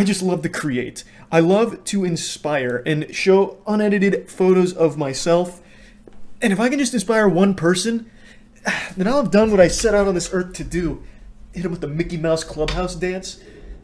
I just love to create. I love to inspire and show unedited photos of myself. And if I can just inspire one person, then I'll have done what I set out on this earth to do. Hit him with the Mickey Mouse Clubhouse dance.